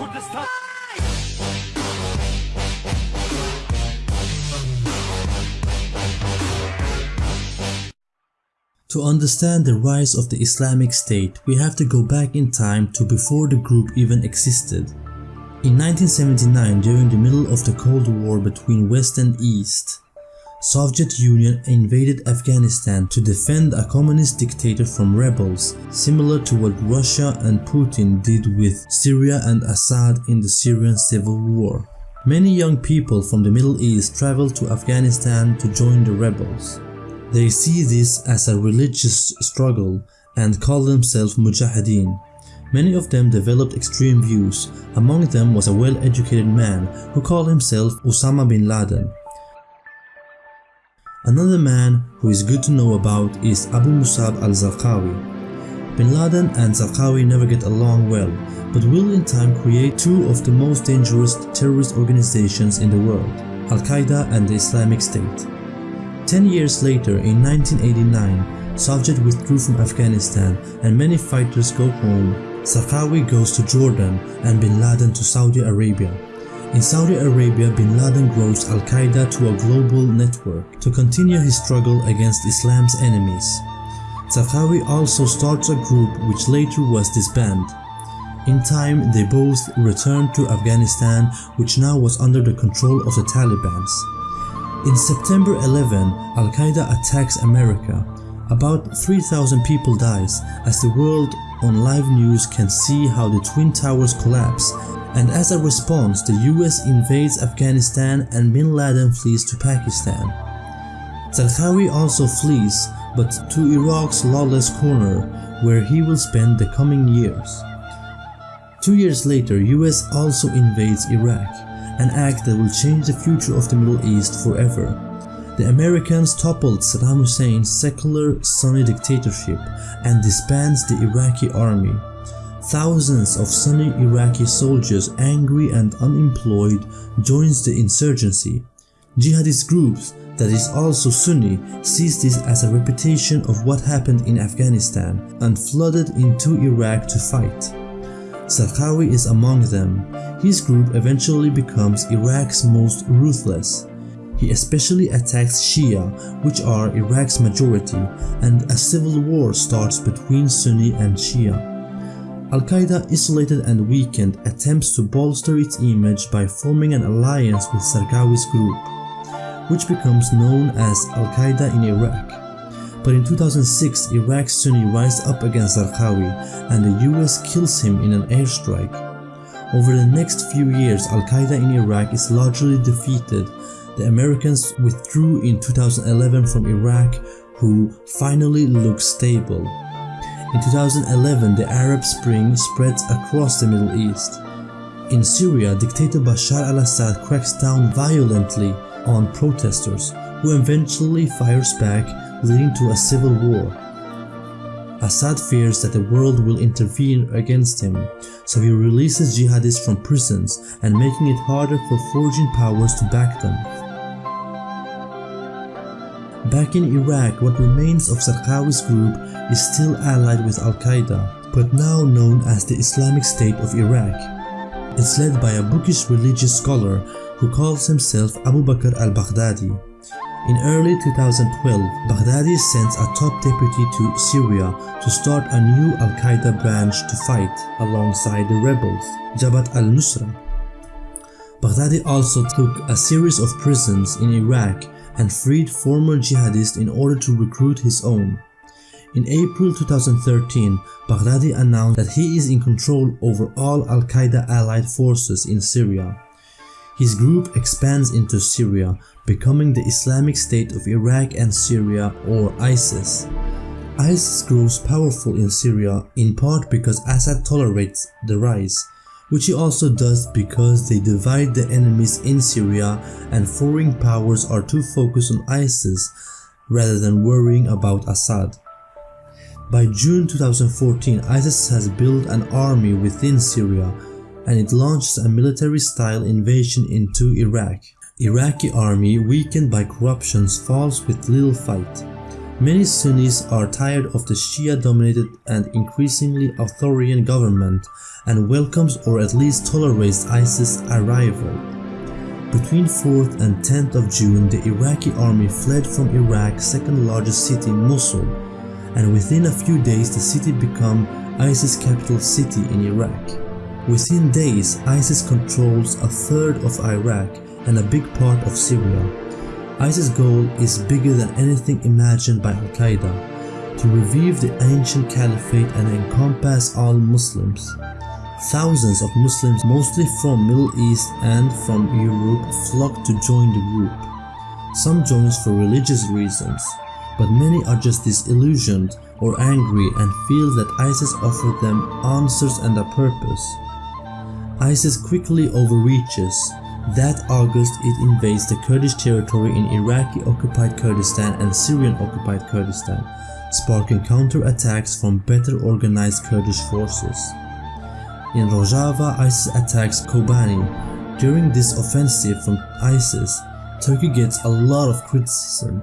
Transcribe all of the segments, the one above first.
To understand the rise of the Islamic State, we have to go back in time to before the group even existed. In 1979, during the middle of the Cold War between West and East, Soviet Union invaded Afghanistan to defend a communist dictator from rebels, similar to what Russia and Putin did with Syria and Assad in the Syrian civil war. Many young people from the Middle East traveled to Afghanistan to join the rebels. They see this as a religious struggle and call themselves mujahideen. Many of them developed extreme views, among them was a well-educated man who called himself Osama bin Laden. Another man who is good to know about is Abu Musab al-Zarqawi. Bin Laden and Zarqawi never get along well, but will in time create two of the most dangerous terrorist organizations in the world, Al-Qaeda and the Islamic State. Ten years later, in 1989, Soviet withdrew from Afghanistan and many fighters go home. Zarqawi goes to Jordan and Bin Laden to Saudi Arabia. In Saudi Arabia, Bin Laden grows Al-Qaeda to a global network to continue his struggle against Islam's enemies. Zarqawi also starts a group which later was disbanded. In time, they both returned to Afghanistan which now was under the control of the Taliban's. In September 11, Al-Qaeda attacks America. About 3,000 people dies as the world on live news can see how the Twin Towers collapse and as a response the US invades Afghanistan and Bin Laden flees to Pakistan. Zarqawi also flees but to Iraq's lawless corner where he will spend the coming years. Two years later US also invades Iraq an act that will change the future of the Middle East forever. The Americans toppled Saddam Hussein's secular Sunni dictatorship and disbands the Iraqi army. Thousands of Sunni Iraqi soldiers angry and unemployed joins the insurgency. Jihadist groups that is also Sunni sees this as a repetition of what happened in Afghanistan and flooded into Iraq to fight. Zarqawi is among them. His group eventually becomes Iraq's most ruthless. He especially attacks Shia, which are Iraq's majority, and a civil war starts between Sunni and Shia. Al-Qaeda, isolated and weakened, attempts to bolster its image by forming an alliance with Zarqawi's group, which becomes known as Al-Qaeda in Iraq. But in 2006, Iraq's Sunni rise up against Zarqawi and the US kills him in an airstrike. Over the next few years, Al-Qaeda in Iraq is largely defeated. The Americans withdrew in 2011 from Iraq, who finally look stable. In 2011, the Arab Spring spreads across the Middle East. In Syria, dictator Bashar al-Assad cracks down violently on protesters, who eventually fires back, leading to a civil war. Assad fears that the world will intervene against him, so he releases jihadists from prisons and making it harder for forging powers to back them. Back in Iraq, what remains of Zarqawi's group is still allied with Al-Qaeda, but now known as the Islamic State of Iraq. It's led by a bookish religious scholar who calls himself Abu Bakr al-Baghdadi. In early 2012, Baghdadi sends a top deputy to Syria to start a new Al-Qaeda branch to fight alongside the rebels, Jabhat al-Nusra. Baghdadi also took a series of prisons in Iraq and freed former jihadists in order to recruit his own. In April 2013, Baghdadi announced that he is in control over all Al-Qaeda allied forces in Syria. His group expands into Syria, becoming the Islamic State of Iraq and Syria or ISIS. ISIS grows powerful in Syria in part because Assad tolerates the rise, which he also does because they divide the enemies in Syria and foreign powers are too focused on ISIS rather than worrying about Assad. By June 2014, ISIS has built an army within Syria and it launches a military-style invasion into Iraq. Iraqi army weakened by corruptions falls with little fight. Many Sunnis are tired of the Shia-dominated and increasingly authoritarian government and welcomes or at least tolerates ISIS arrival. Between 4th and 10th of June, the Iraqi army fled from Iraq's second largest city, Mosul, and within a few days the city became ISIS capital city in Iraq. Within days, ISIS controls a third of Iraq and a big part of Syria. ISIS' goal is bigger than anything imagined by Al-Qaeda, to revive the ancient caliphate and encompass all Muslims. Thousands of Muslims, mostly from Middle East and from Europe, flock to join the group. Some join for religious reasons, but many are just disillusioned or angry and feel that ISIS offered them answers and a purpose. ISIS quickly overreaches. That August it invades the Kurdish territory in Iraqi-occupied Kurdistan and Syrian-occupied Kurdistan, sparking counter-attacks from better organized Kurdish forces. In Rojava, ISIS attacks Kobani. During this offensive from ISIS, Turkey gets a lot of criticism,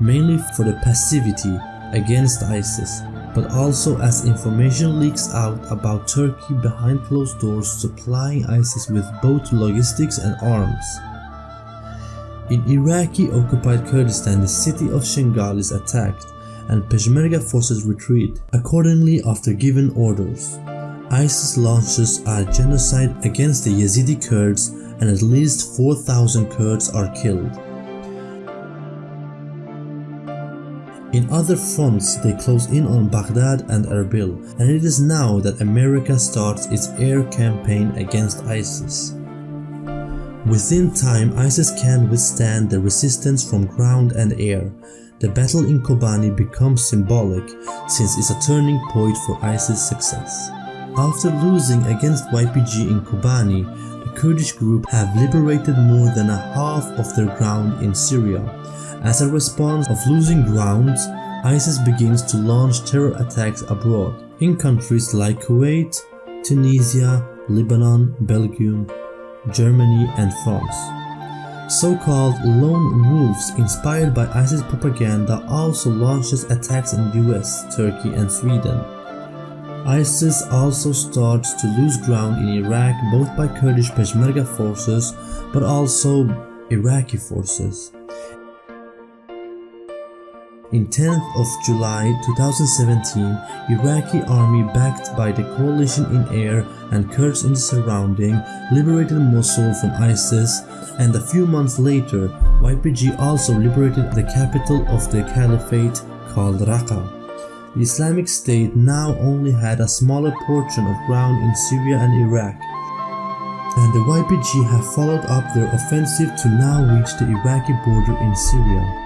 mainly for the passivity against ISIS, but also as information leaks out about Turkey behind closed doors supplying ISIS with both logistics and arms. In Iraqi-occupied Kurdistan, the city of Shingal is attacked and Peshmerga forces retreat, accordingly after given orders. ISIS launches a genocide against the Yazidi Kurds and at least 4,000 Kurds are killed. In other fronts, they close in on Baghdad and Erbil, and it is now that America starts its air campaign against ISIS. Within time, ISIS can withstand the resistance from ground and air. The battle in Kobani becomes symbolic since it's a turning point for ISIS' success. After losing against YPG in Kobani, the Kurdish group have liberated more than a half of their ground in Syria. As a response of losing ground, ISIS begins to launch terror attacks abroad, in countries like Kuwait, Tunisia, Lebanon, Belgium, Germany and France. So-called lone wolves inspired by ISIS propaganda also launches attacks in the US, Turkey and Sweden. ISIS also starts to lose ground in Iraq both by Kurdish Peshmerga forces but also Iraqi forces. In 10th of July 2017, Iraqi army backed by the coalition in air and Kurds in the surrounding liberated Mosul from ISIS and a few months later YPG also liberated the capital of the caliphate called Raqqa. The Islamic State now only had a smaller portion of ground in Syria and Iraq, and the YPG have followed up their offensive to now reach the Iraqi border in Syria.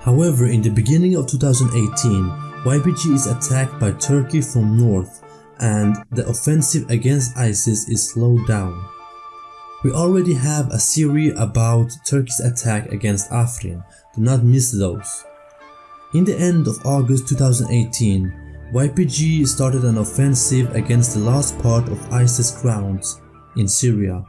However, in the beginning of 2018, YPG is attacked by Turkey from north and the offensive against ISIS is slowed down. We already have a series about Turkey's attack against Afrin, do not miss those. In the end of August 2018, YPG started an offensive against the last part of ISIS grounds in Syria.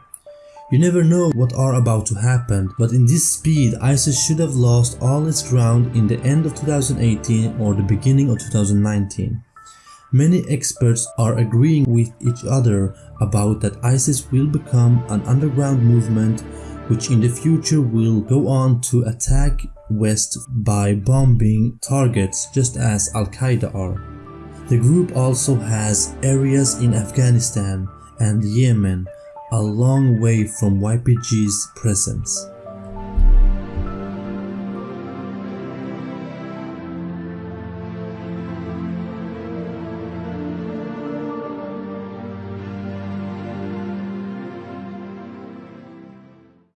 You never know what are about to happen, but in this speed ISIS should have lost all its ground in the end of 2018 or the beginning of 2019. Many experts are agreeing with each other about that ISIS will become an underground movement which in the future will go on to attack west by bombing targets just as Al-Qaeda are. The group also has areas in Afghanistan and Yemen a long way from YPG's presence.